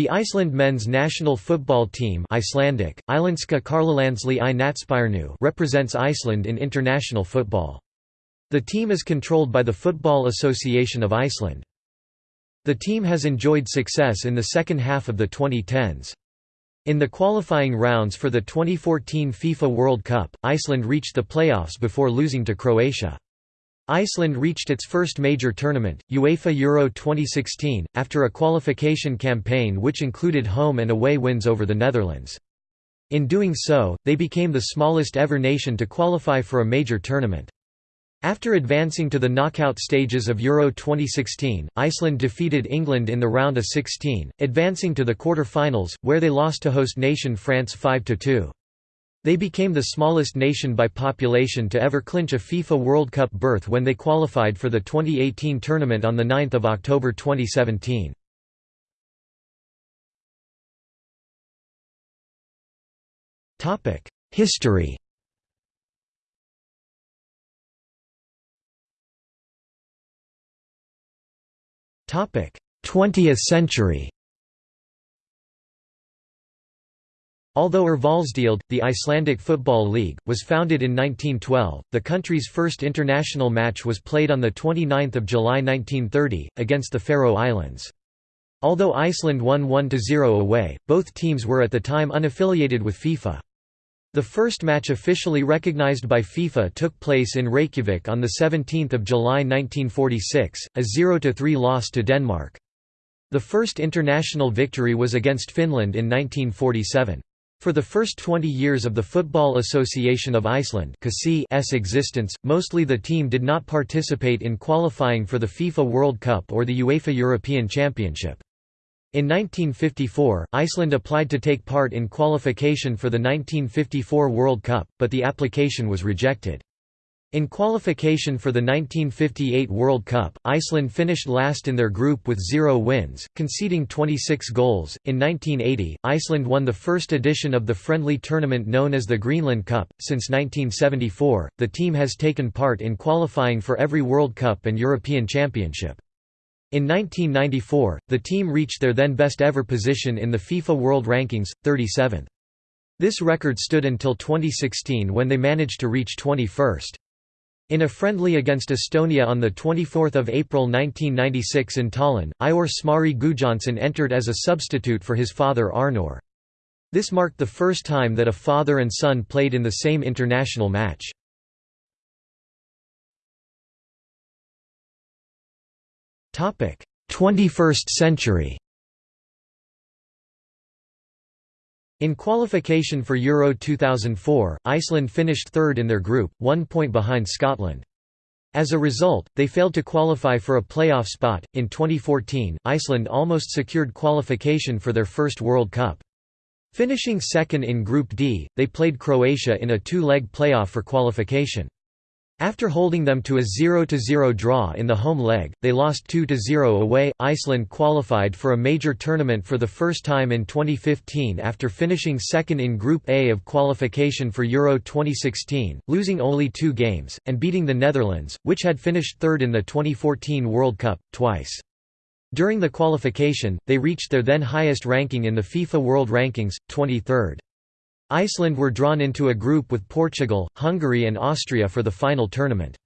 The Iceland men's national football team Icelandic, represents Iceland in international football. The team is controlled by the Football Association of Iceland. The team has enjoyed success in the second half of the 2010s. In the qualifying rounds for the 2014 FIFA World Cup, Iceland reached the playoffs before losing to Croatia. Iceland reached its first major tournament, UEFA Euro 2016, after a qualification campaign which included home and away wins over the Netherlands. In doing so, they became the smallest ever nation to qualify for a major tournament. After advancing to the knockout stages of Euro 2016, Iceland defeated England in the round of 16, advancing to the quarter-finals, where they lost to host nation France 5–2. They became the smallest nation by population to ever clinch a FIFA World Cup berth when they qualified for the 2018 tournament on 9 October 2017. History Twentieth century Although Úrvalsdeild, the Icelandic Football League, was founded in 1912, the country's first international match was played on 29 July 1930, against the Faroe Islands. Although Iceland won 1–0 away, both teams were at the time unaffiliated with FIFA. The first match officially recognized by FIFA took place in Reykjavik on 17 July 1946, a 0–3 loss to Denmark. The first international victory was against Finland in 1947. For the first 20 years of the Football Association of Iceland's existence, mostly the team did not participate in qualifying for the FIFA World Cup or the UEFA European Championship. In 1954, Iceland applied to take part in qualification for the 1954 World Cup, but the application was rejected. In qualification for the 1958 World Cup, Iceland finished last in their group with zero wins, conceding 26 goals. In 1980, Iceland won the first edition of the friendly tournament known as the Greenland Cup. Since 1974, the team has taken part in qualifying for every World Cup and European Championship. In 1994, the team reached their then best ever position in the FIFA World Rankings, 37th. This record stood until 2016 when they managed to reach 21st. In a friendly against Estonia on 24 April 1996 in Tallinn, Eiður Smári Guðjohnsen entered as a substitute for his father Arnór. This marked the first time that a father and son played in the same international match. Topic: 21st century. In qualification for Euro 2004, Iceland finished third in their group, one point behind Scotland. As a result, they failed to qualify for a playoff spot. In 2014, Iceland almost secured qualification for their first World Cup. Finishing second in Group D, they played Croatia in a two-leg playoff for qualification. After holding them to a 0–0 draw in the home leg, they lost 2–0 away. Iceland qualified for a major tournament for the first time in 2015 after finishing second in Group A of qualification for Euro 2016, losing only two games, and beating the Netherlands, which had finished third in the 2014 World Cup, twice. During the qualification, they reached their then highest ranking in the FIFA World Rankings, 23rd. Iceland were drawn into a group with Portugal, Hungary and Austria for the final tournament.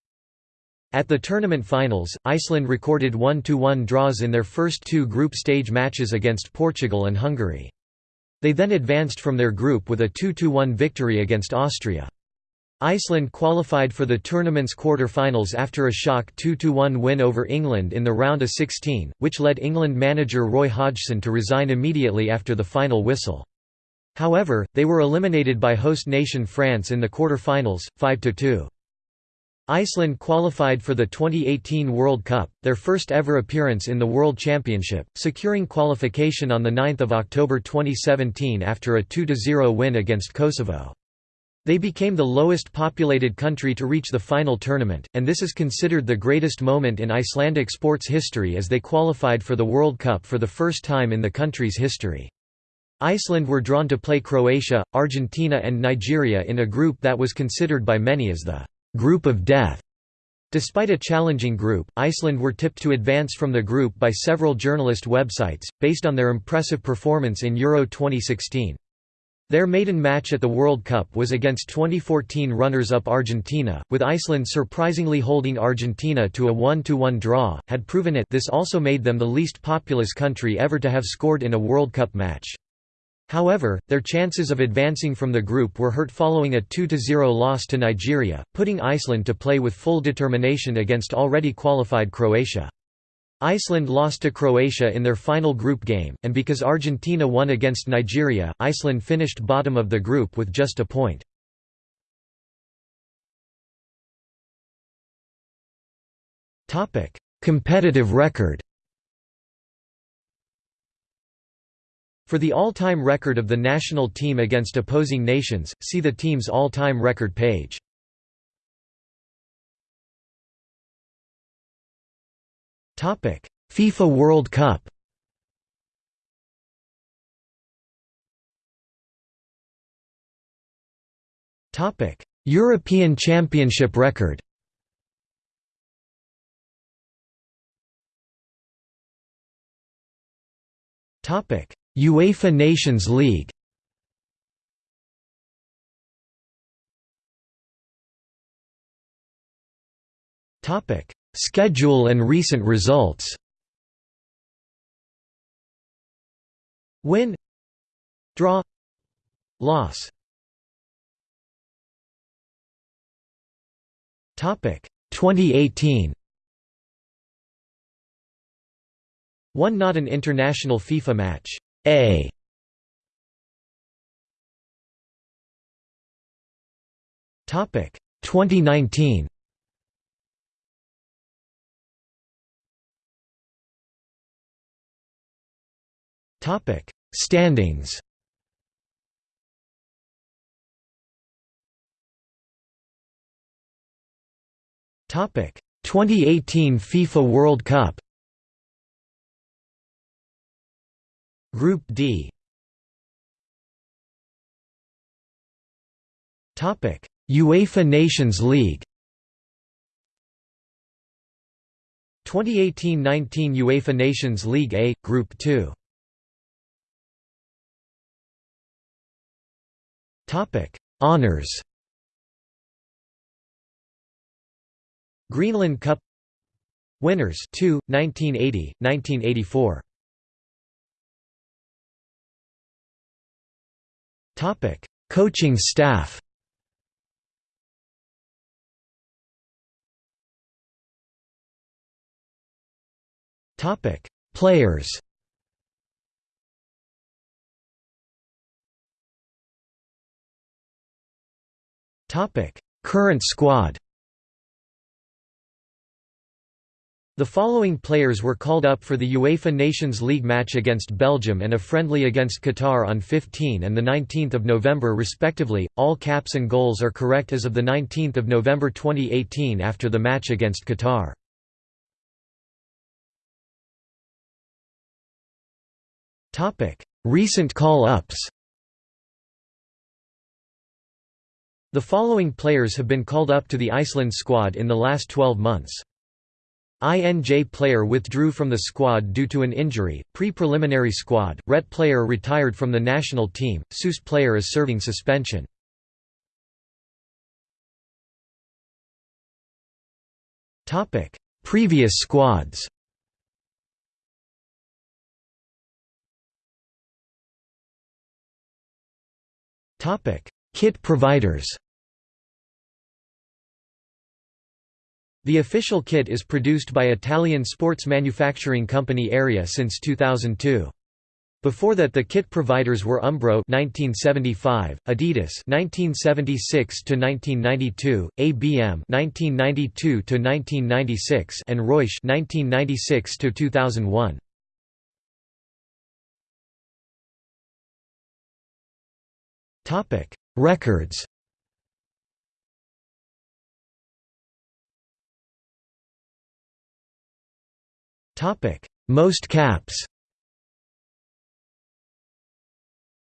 At the tournament finals, Iceland recorded 1–1 draws in their first two group stage matches against Portugal and Hungary. They then advanced from their group with a 2–1 victory against Austria. Iceland qualified for the tournament's quarter-finals after a shock 2–1 win over England in the round of 16, which led England manager Roy Hodgson to resign immediately after the final whistle. However, they were eliminated by host nation France in the quarter-finals, 5–2. Iceland qualified for the 2018 World Cup, their first ever appearance in the World Championship, securing qualification on 9 October 2017 after a 2–0 win against Kosovo. They became the lowest populated country to reach the final tournament, and this is considered the greatest moment in Icelandic sports history as they qualified for the World Cup for the first time in the country's history. Iceland were drawn to play Croatia, Argentina and Nigeria in a group that was considered by many as the «group of death». Despite a challenging group, Iceland were tipped to advance from the group by several journalist websites, based on their impressive performance in Euro 2016. Their maiden match at the World Cup was against 2014 runners-up Argentina, with Iceland surprisingly holding Argentina to a 1–1 draw, had proven it this also made them the least populous country ever to have scored in a World Cup match. However, their chances of advancing from the group were hurt following a 2–0 loss to Nigeria, putting Iceland to play with full determination against already qualified Croatia. Iceland lost to Croatia in their final group game, and because Argentina won against Nigeria, Iceland finished bottom of the group with just a point. Competitive record For the all-time record of the national team against opposing nations, see the team's all-time record page. FIFA World Cup Topic: European Championship record Topic UEFA Nations League. Topic: Schedule and recent results. Win Draw Loss. Topic 2018 One not an international FIFA match a. Topic 2019 Topic Standings. Topic 2018 FIFA World Cup Group D. Topic: UEFA Nations League 2018-19 UEFA Nations League A Group 2 Topic: Honors Greenland Cup Winners 2 1980 1984 Topic: Coaching staff. Topic: Players. Topic: Current squad. The following players were called up for the UEFA Nations League match against Belgium and a friendly against Qatar on 15 and 19 November respectively. All caps and goals are correct as of 19 November 2018 after the match against Qatar. Recent call-ups The following players have been called up to the Iceland squad in the last 12 months. INJ player withdrew from the squad due to an injury, pre-preliminary squad, RET player retired from the national team, SUS player is serving suspension. Previous squads Kit providers The official kit is produced by Italian sports manufacturing company Errea since 2002. Before that the kit providers were Umbro 1975, Adidas 1976 to 1992, ABM 1992 to 1996 and Reusch 1996 to 2001. Topic: Records Most caps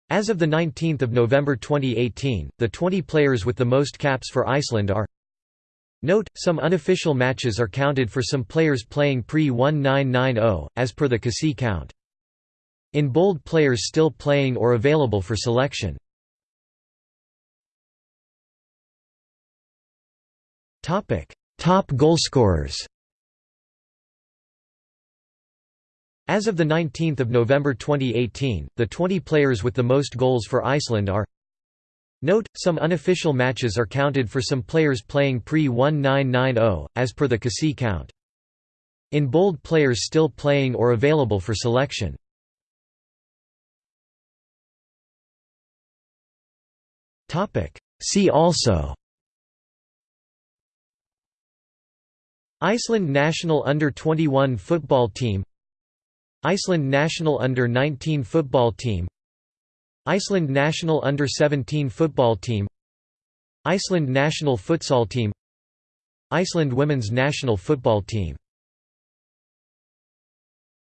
As of 19 November 2018, the 20 players with the most caps for Iceland are Note, some unofficial matches are counted for some players playing pre-1990, as per the KSÍ count. In bold players still playing or available for selection. Top goalscorers As of 19 November 2018, the 20 players with the most goals for Iceland are Note, some unofficial matches are counted for some players playing pre-1990, as per the KSÍ count. In bold players still playing or available for selection. See also Iceland national under-21 football team Iceland national under-19 football team Iceland national under-17 football team Iceland national futsal team Iceland women's national football team